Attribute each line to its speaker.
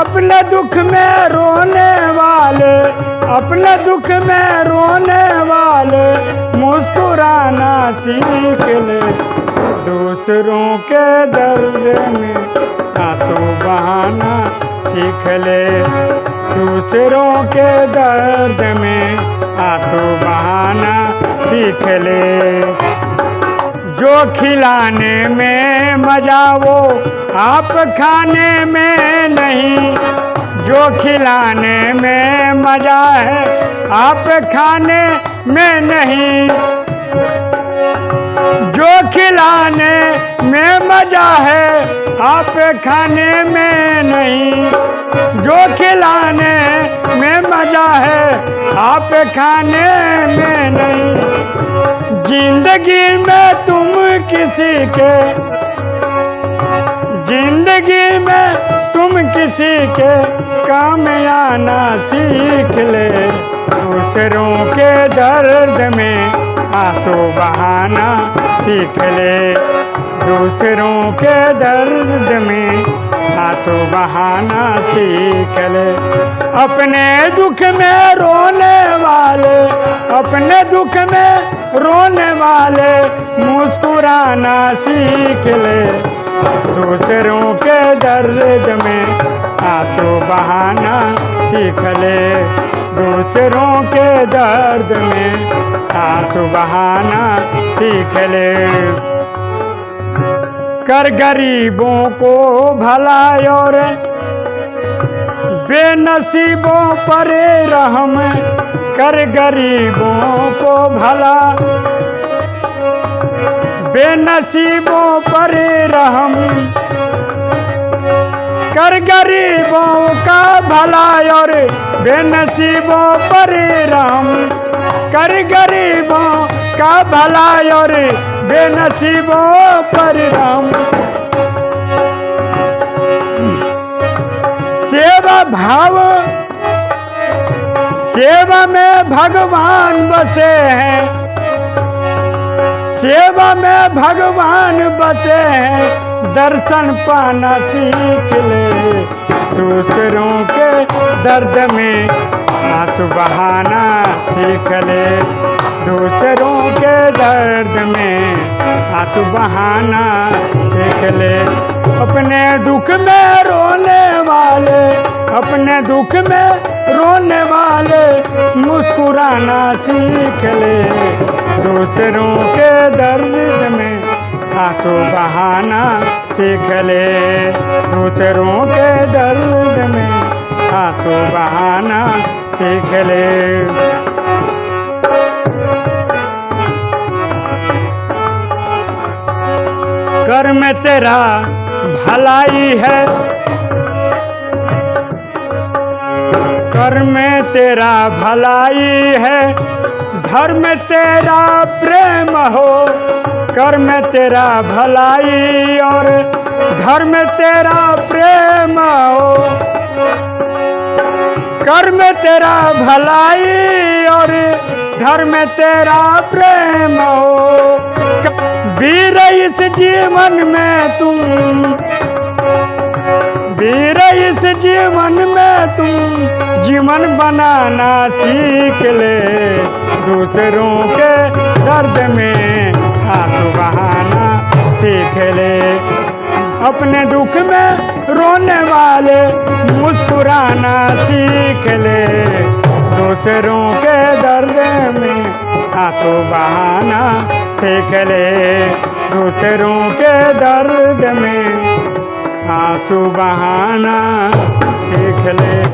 Speaker 1: अपने दुख में रोने वाले, अपने दुख में रोने वाले मुस्कुराना सीख ले। दूसरों के दर्द में आँसू बहाना सीख ले। दूसरों के दर्द में आँसू बहाना सीख ले। जो खिलाने में मज़ा वो आप खाने में नहीं। जो खिलाने में मज़ा है, आप खाने में नहीं। जो खिलाने में मज़ा है, आप खाने में नहीं। जो खिलाने में मज़ा है, आप खाने में नहीं। ज़िंदगी में तुम किसी के, ज़िंदगी में तुम किसी के काम आना सीख ले। दूसरों के दर्द में आँसू बहाना सीख ले। दूसरों के दर्द में आँसू बहाना सीख ले। अपने दुख में रोने वाले अपने दुख में रोने वाले मुस्कुराना सीख ले। दूसरों के दर्द में आँसू बहाना सीख ले। दूसरों के दर्द में आँसू बहाना सीख ले। कर गरीबों को भला और बेनसीबों पर रहम कर गरीबों को भला, बेनसीबों पर रहम, कर गरीबों का भला और बेनसीबों पर रहम, कर गरीबों का भला और बेनसीबों पर रहम। सेवा भाव सेवा में भगवान बसे हैं। सेवा में भगवान बचे हैं। दर्शन पाना सीख ले। दूसरों के दर्द में आँसू बहाना सीख ले। दूसरों के दर्द में आँसू बहाना सीख ले। अपने दुख में रोने वाले, अपने दुख में रोने वाले मुस्कुराना सीख ले। दूसरों के दर्द में आँसू बहाना सीख ले। दूसरों के दर्द में आँसू बहाना सीख ले। कर्म तेरा भलाई है। कर में तेरा भलाई है, घर में तेरा प्रेम हो कर में तेरा भलाई और घर में तेरा प्रेम हो। कर में तेरा भलाई और घर में तेरा प्रेम हो। वीर इस जीवन में तुम, वीर इस जीवन में तुम जीवन बनाना सीख ले। दूसरों के दर्द में आँसू बहाना सीख ले। अपने दुख में रोने वाले मुस्कुराना सीख ले। दूसरों के दर्द में आँसू बहाना सीख ले। दूसरों के दर्द में आँसू बहाना सीख ले।